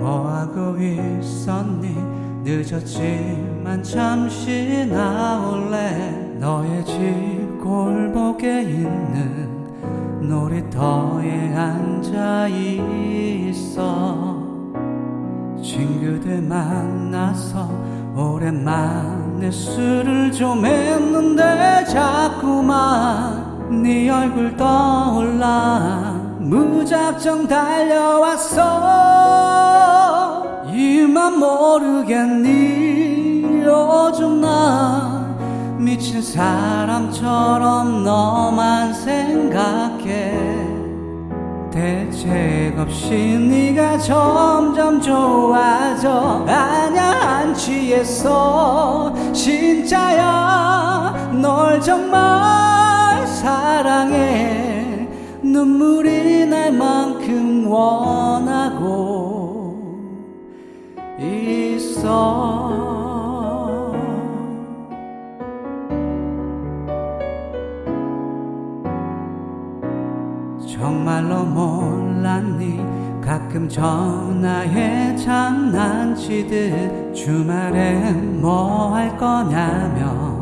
뭐하고 있었니? 늦었지만 잠시 나올래? 너의 집 골목에 있는 놀이터에 앉아 있어. 친구들 만나서 오랜만에 술을 좀 했는데 자꾸만 네 얼굴 떠올라. 무작정 달려왔어 모르겠니 요즘 나 미친 사람처럼 너만 생각해. 대책 없이 네가 점점 좋아져. 아냐 안 취했어. 진짜야 널 정말 사랑해. 눈물이 날 만큼 원하고 정말로 몰랐니? 가끔 전화해 장난치듯 주말엔 뭐할 거냐며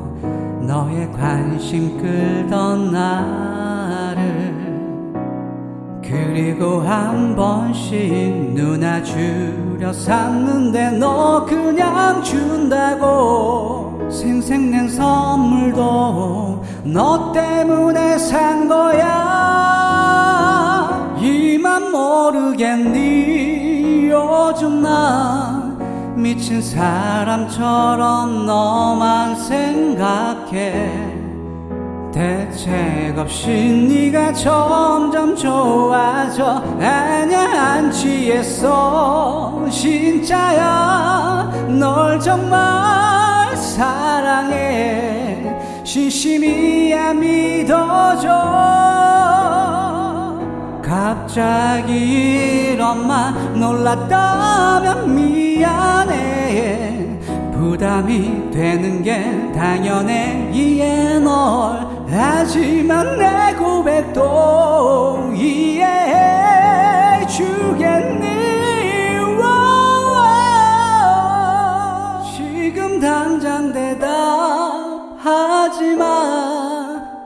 너의 관심 끌던 나를 그리고 한 번씩 누나 주려 샀는데 너 그냥 준다고. 생생낸 선물도 너 때문에 산 거야. 이만 모르겠니? 요즘 나 미친 사람처럼 너만 생각해 대책 없이 네가 점점 좋아져 아냐 안 취했어 진짜야 널 정말 사랑해. 진심이야 믿어줘. 갑자기 이런 말 놀랐다면 미안해. 부담이 되는 게 당연해. 이해 널 하지만 내 고백도 이해해 주겠니? 지금 당장 대답하지마.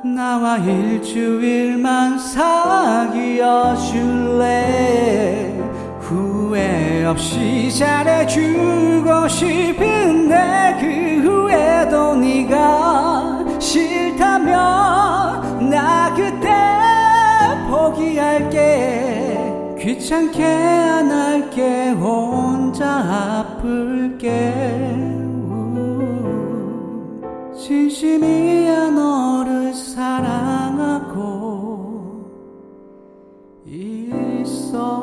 나와 일주일만 사귀어 줄래? 후회 없이 잘해주고 싶은 귀찮게 안 할게 혼자 아플게. 진심이야 너를 사랑하고 있어.